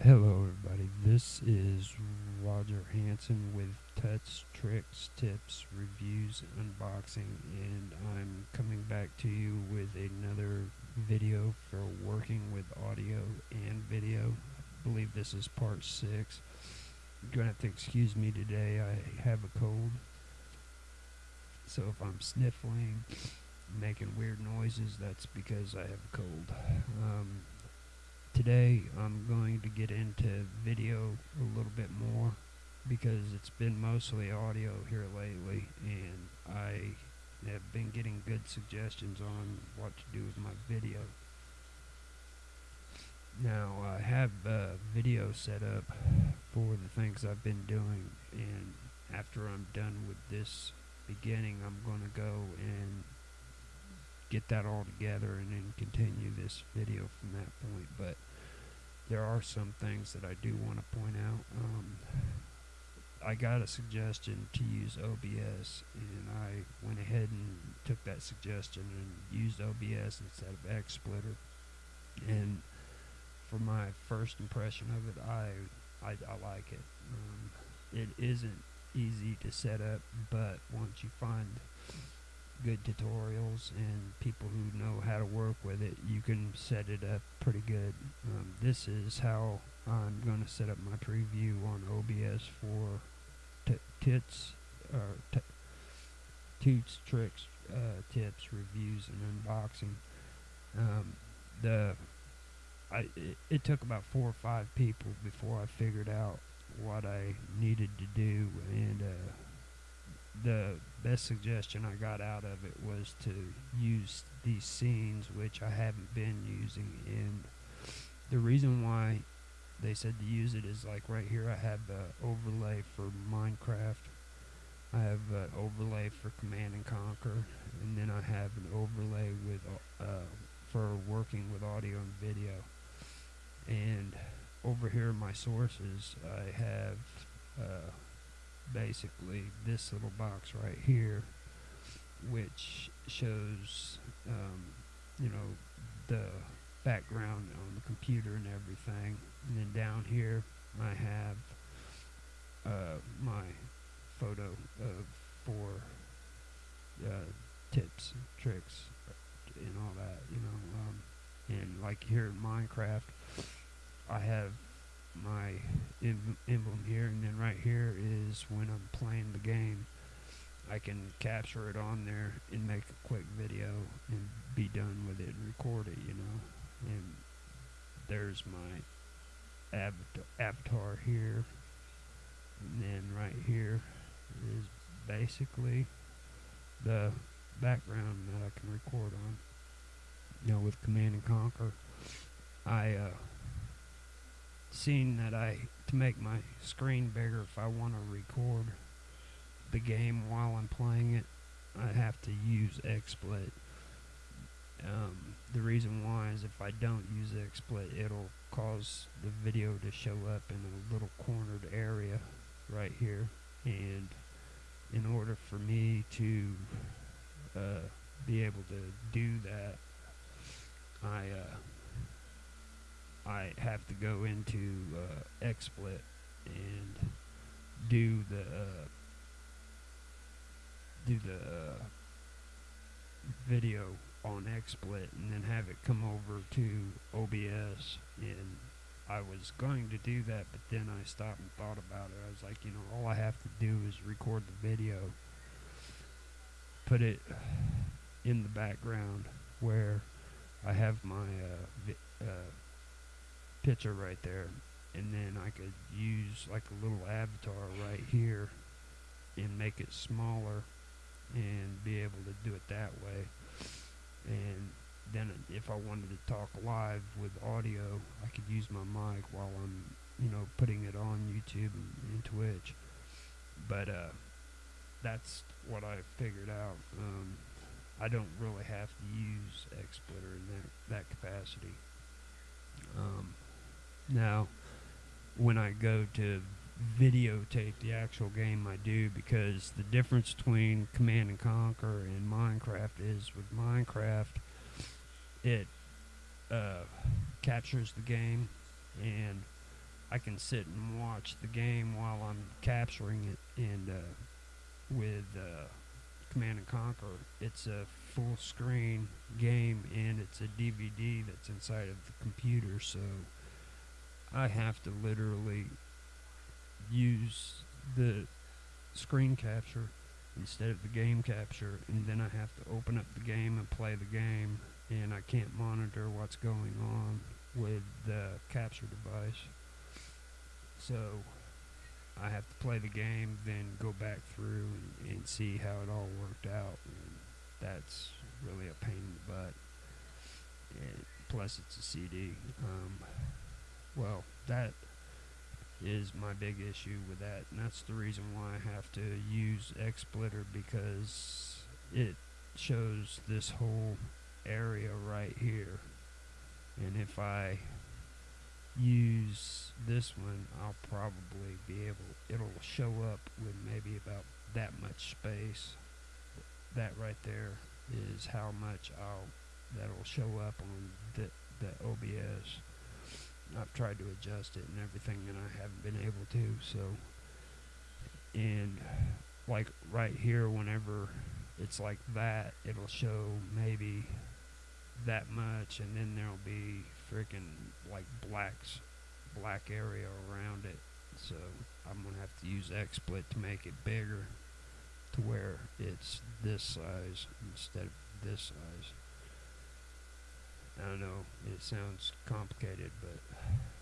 Hello, everybody. This is Roger Hanson with Touch Tricks, Tips, Reviews, Unboxing, and I'm coming back to you with another video for working with audio and video. I believe this is part six. You're gonna have to excuse me today. I have a cold, so if I'm sniffling, making weird noises, that's because I have a cold. Um, today I'm going to get into video a little bit more because it's been mostly audio here lately and I have been getting good suggestions on what to do with my video. Now I have a video set up for the things I've been doing and after I'm done with this beginning I'm going to go and get that all together and then continue this video from that point. But there are some things that I do want to point out. Um, I got a suggestion to use OBS and I went ahead and took that suggestion and used OBS instead of XSplitter. And for my first impression of it I I, I like it. Um, it isn't easy to set up but once you find good tutorials and people who know how to work with it, you can set it up pretty good. Um, this is how I'm going to set up my preview on OBS for tits, or toots, tricks, uh, tips, reviews, and unboxing. Um, the I it, it took about four or five people before I figured out what I needed to do, and uh, the best suggestion I got out of it was to use these scenes, which I haven't been using. And the reason why they said to use it is like right here, I have the overlay for Minecraft. I have an overlay for Command and Conquer, and then I have an overlay with uh, for working with audio and video. Over here, in my sources, I have. Uh, basically this little box right here which shows um, you know the background on the computer and everything and then down here I have uh, my photo of for uh, tips tricks and all that you know um, and like here in Minecraft I have my emblem here and then right here is when I'm playing the game. I can capture it on there and make a quick video and be done with it and record it you know. And there's my avatar, here. And then right here is basically the background that I can record on. You know with command and conquer. I uh, seen that I to make my screen bigger if I want to record the game while I'm playing it I have to use XSplit. Um, the reason why is if I don't use XSplit it'll cause the video to show up in a little cornered area right here. And in order for me to uh, be able to do that I uh, I have to go into uh, XSplit and do the uh, do the uh, video on XSplit and then have it come over to OBS and I was going to do that but then I stopped and thought about it. I was like you know all I have to do is record the video put it in the background where I have my uh, uh, picture right there. And then I could use like a little avatar right here and make it smaller and be able to do it that way. And then if I wanted to talk live with audio I could use my mic while I'm you know putting it on YouTube and, and Twitch. But uh, that's what I figured out. Um, I don't really have to use XSplitter in that, that capacity. Um, now, when I go to videotape the actual game I do because the difference between Command and Conquer and Minecraft is with Minecraft, it uh, captures the game and I can sit and watch the game while I'm capturing it. And uh, with uh, Command and Conquer, it's a full screen game and it's a DVD that's inside of the computer, so I have to literally use the screen capture instead of the game capture, and then I have to open up the game and play the game, and I can't monitor what's going on with the capture device. So I have to play the game, then go back through and, and see how it all worked out. And that's really a pain in the butt. And plus, it's a CD. Um, well, that is my big issue with that, and that's the reason why I have to use XSplitter because it shows this whole area right here. And if I use this one, I'll probably be able, it'll show up with maybe about that much space. That right there is how much I'll, that'll show up on the, the OBS. I've tried to adjust it and everything, and I haven't been able to. So, and like right here, whenever it's like that, it'll show maybe that much, and then there'll be freaking like blacks, black area around it. So I'm gonna have to use XSplit to make it bigger, to where it's this size instead of this size. I know it sounds complicated, but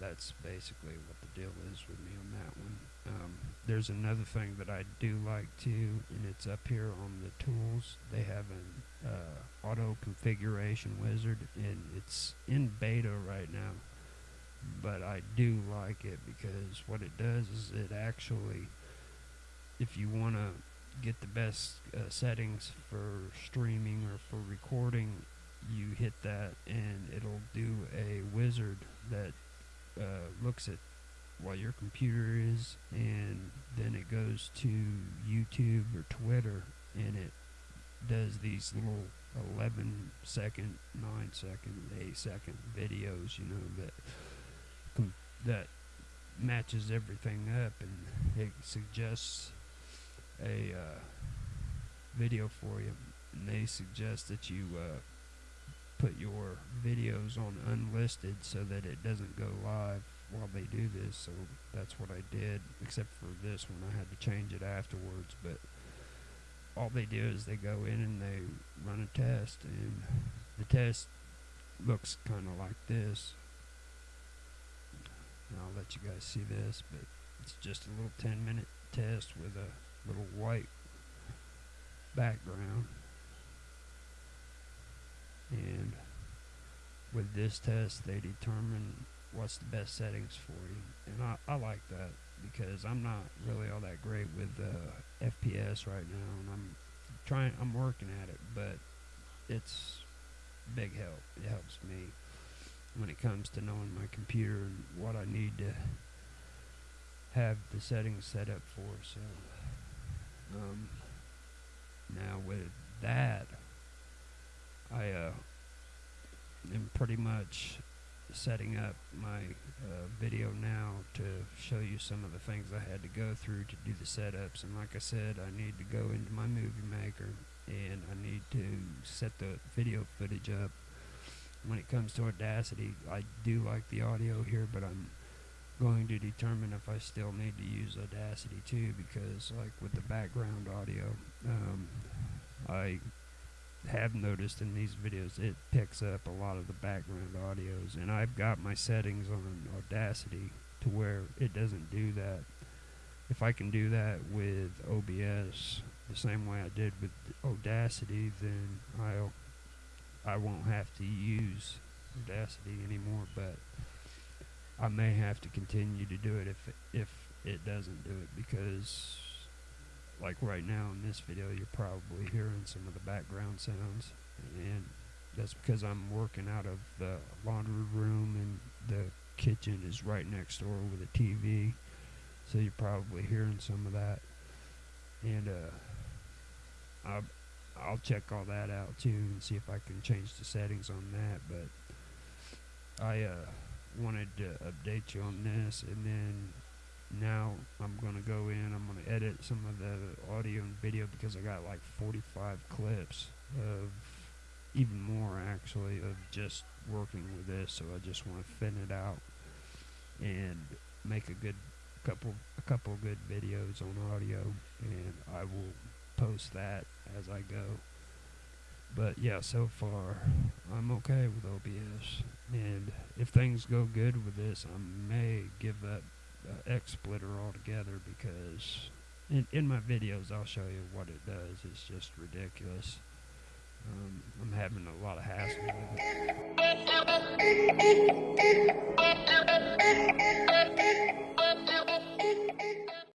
that's basically what the deal is with me on that one. Um, there's another thing that I do like too, and it's up here on the tools. They have an uh, auto configuration wizard, and it's in beta right now. But I do like it because what it does is it actually, if you want to get the best uh, settings for streaming or for recording, you hit that and it'll do a wizard that uh, looks at what your computer is and then it goes to YouTube or Twitter and it does these little 11 second, 9 second, 8 second videos, you know, that com- that matches everything up and it suggests a uh, video for you and they suggest that you uh, put your videos on unlisted so that it doesn't go live while they do this. So that's what I did, except for this one. I had to change it afterwards. But all they do is they go in and they run a test, and the test looks kind of like this. And I'll let you guys see this, but it's just a little 10 minute test with a little white background and with this test they determine what's the best settings for you. And I, I like that because I'm not really all that great with uh, FPS right now and I'm trying I'm working at it but it's big help. It helps me when it comes to knowing my computer and what I need to have the settings set up for so um, now with that I uh, am pretty much setting up my uh, video now to show you some of the things I had to go through to do the setups. And like I said, I need to go into my movie maker and I need to set the video footage up. When it comes to Audacity, I do like the audio here, but I'm going to determine if I still need to use Audacity too, because like with the background audio, um, I have noticed in these videos it picks up a lot of the background audios and I've got my settings on Audacity to where it doesn't do that. If I can do that with OBS the same way I did with Audacity then I'll I won't have to use Audacity anymore but I may have to continue to do it if if it doesn't do it because like right now in this video, you're probably hearing some of the background sounds, and that's because I'm working out of the laundry room, and the kitchen is right next door with a TV. So you're probably hearing some of that. And uh, I'll, I'll check all that out too and see if I can change the settings on that. But I uh, wanted to update you on this and then now I'm gonna go in I'm gonna edit some of the audio and video because I got like 45 clips of even more actually of just working with this so I just want to thin it out and make a good couple a couple good videos on audio and I will post that as I go. But yeah so far I'm okay with OBS and if things go good with this I may give up uh, XSplitter altogether because in, in my videos I'll show you what it does. It's just ridiculous. Um, I'm having a lot of hassle with it.